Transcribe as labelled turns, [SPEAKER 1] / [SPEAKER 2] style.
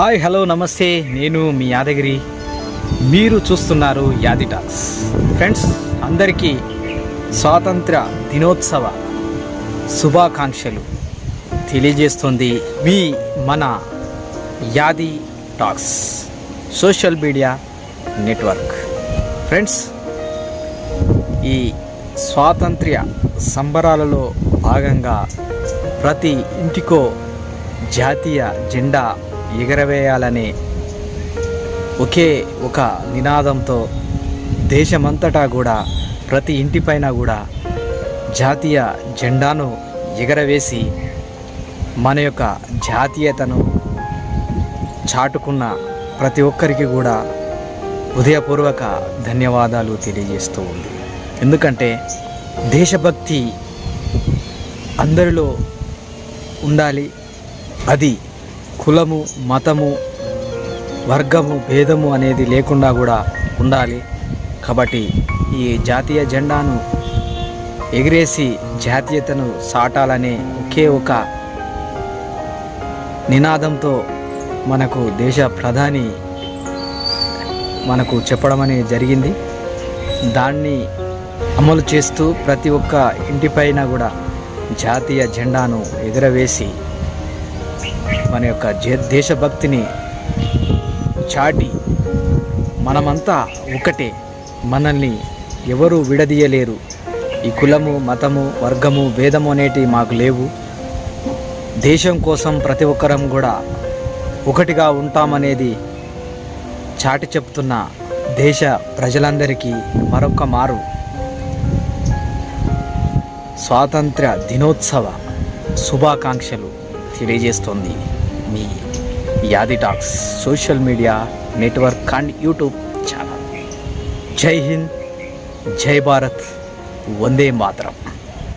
[SPEAKER 1] Hi hello నమస్తే. నేను మీ యాదగిరి. మీరు చూస్తున్నారు యాది టాక్స్. ఫ్రెండ్స్ అందరికీ స్వాతంత్ర దినోత్సవ శుభాకాంక్షలు తెలియజేస్తుంది మీ మన Yadi talks social media network. Friends ఈ స్వాతంత్ర్య సంబరాలలో భాగంగా ప్రతి ఇంటికో జాతీయ జెండా ఎగరవేయాలనే ఒకే ఒక నినాదంతో దేశమంతటా కూడా ప్రతి ఇంటిపైన కూడా జాతీయ జెండాను ఎగరవేసి మన యొక్క జాతీయతను చాటుకున్న ప్రతి ఒక్కరికి కూడా హృదయపూర్వక ధన్యవాదాలు తెలియజేస్తూ ఉంది. ఎందుకంటే దేశభక్తి అందరిలో ఉండాలి అది కులము మతము వర్గము భేదము అనేది లేకుండా కూడా ఉండాలి. కాబట్టి ఈ జాతీయ జెండాను ఎగిరేసి జాతీయతను సాటాలనే ఒకే ఒక నినాదంతో మనకు దేశ ప్రధాని మనకు చెప్పడం అనేది జరిగింది. దాన్ని అమలు చేస్తూ ప్రతి ఒక్క ఇంటిపైన కూడా జాతీయ జెండాను ఎగురవేసి మన యొక్క జే- దేశభక్తిని చాటి మనమంతా ఒకటే. మనల్ని ఎవరూ విడదీయలేరు. ఈ కులము మతము వర్గము భేదము అనేటివి మాకు లేవు. దేశం కోసం ప్రతి ఒక్కరం కూడా ఒకటిగా ఉంటామనేది చాటి చెప్తున్న దేశ ప్రజలందరికీ మరొక మారు. స్వాతంత్ర దినోత్సవ శుభాకాంక్షలు. తెలియజేస్తోంది. మీ Yadi talks social media network and YouTube channel. Jai Hind Jai Bharat Vande Mataram.